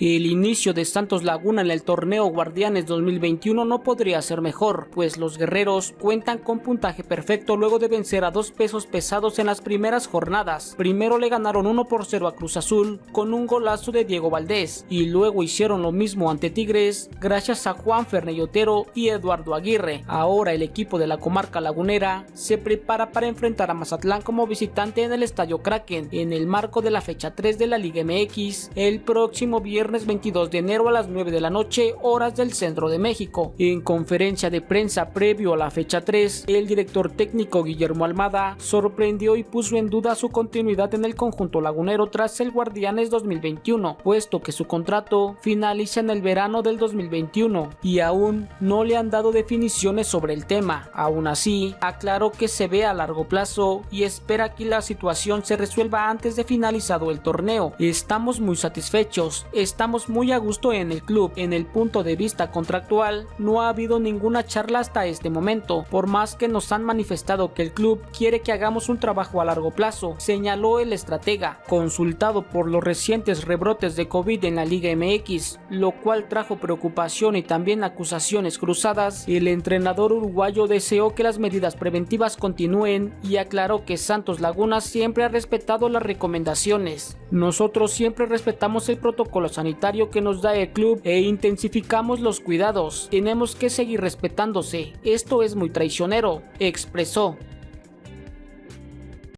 El inicio de Santos Laguna en el torneo Guardianes 2021 no podría ser mejor, pues los guerreros cuentan con puntaje perfecto luego de vencer a dos pesos pesados en las primeras jornadas. Primero le ganaron 1 por 0 a Cruz Azul con un golazo de Diego Valdés y luego hicieron lo mismo ante Tigres gracias a Juan Ferneyotero y Eduardo Aguirre. Ahora el equipo de la comarca lagunera se prepara para enfrentar a Mazatlán como visitante en el Estadio Kraken en el marco de la fecha 3 de la Liga MX el próximo viernes viernes 22 de enero a las 9 de la noche, horas del centro de México. En conferencia de prensa previo a la fecha 3, el director técnico Guillermo Almada sorprendió y puso en duda su continuidad en el conjunto lagunero tras el Guardianes 2021, puesto que su contrato finaliza en el verano del 2021 y aún no le han dado definiciones sobre el tema. Aún así, aclaró que se ve a largo plazo y espera que la situación se resuelva antes de finalizado el torneo. Estamos muy satisfechos, estamos muy a gusto en el club. En el punto de vista contractual, no ha habido ninguna charla hasta este momento, por más que nos han manifestado que el club quiere que hagamos un trabajo a largo plazo, señaló el estratega, consultado por los recientes rebrotes de COVID en la Liga MX, lo cual trajo preocupación y también acusaciones cruzadas, el entrenador uruguayo deseó que las medidas preventivas continúen y aclaró que Santos Laguna siempre ha respetado las recomendaciones. Nosotros siempre respetamos el protocolo sanitario que nos da el club e intensificamos los cuidados. Tenemos que seguir respetándose. Esto es muy traicionero, expresó.